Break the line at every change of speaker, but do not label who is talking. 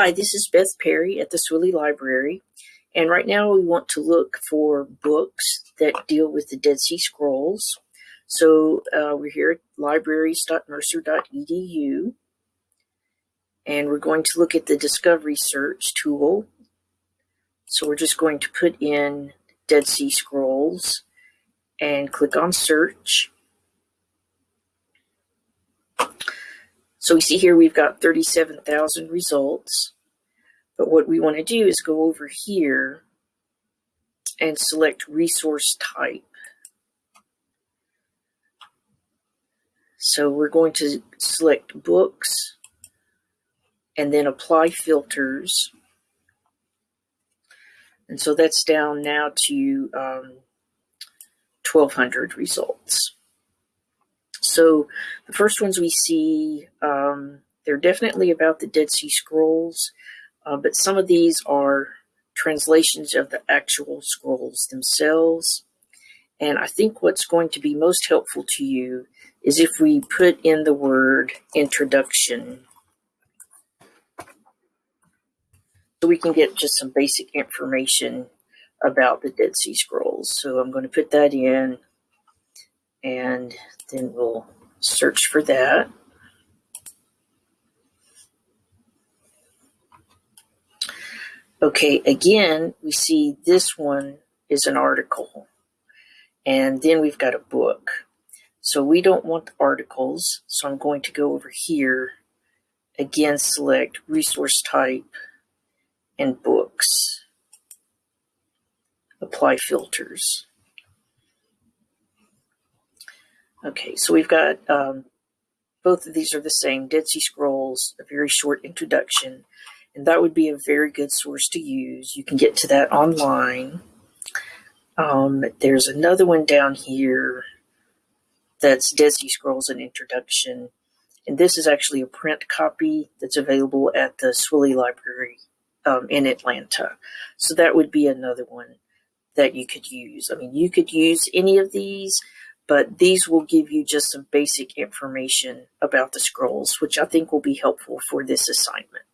Hi, this is Beth Perry at the Swilley Library, and right now we want to look for books that deal with the Dead Sea Scrolls. So uh, we're here at libraries.mercer.edu, and we're going to look at the Discovery Search tool. So we're just going to put in Dead Sea Scrolls and click on Search. So we see here we've got 37,000 results. But what we want to do is go over here and select resource type. So we're going to select books and then apply filters. And so that's down now to um, 1200 results. So the first ones we see, um, they're definitely about the Dead Sea Scrolls, uh, but some of these are translations of the actual scrolls themselves. And I think what's going to be most helpful to you is if we put in the word introduction. So we can get just some basic information about the Dead Sea Scrolls. So I'm going to put that in and then we'll search for that. Okay, again, we see this one is an article. And then we've got a book. So we don't want the articles. So I'm going to go over here. Again, select resource type and books. Apply filters. Okay, so we've got um, both of these are the same Dead Sea Scrolls, a very short introduction, and that would be a very good source to use. You can get to that online. Um, there's another one down here that's Dead Sea Scrolls an introduction, and this is actually a print copy that's available at the Swilley Library um, in Atlanta. So that would be another one that you could use. I mean, you could use any of these but these will give you just some basic information about the scrolls, which I think will be helpful for this assignment.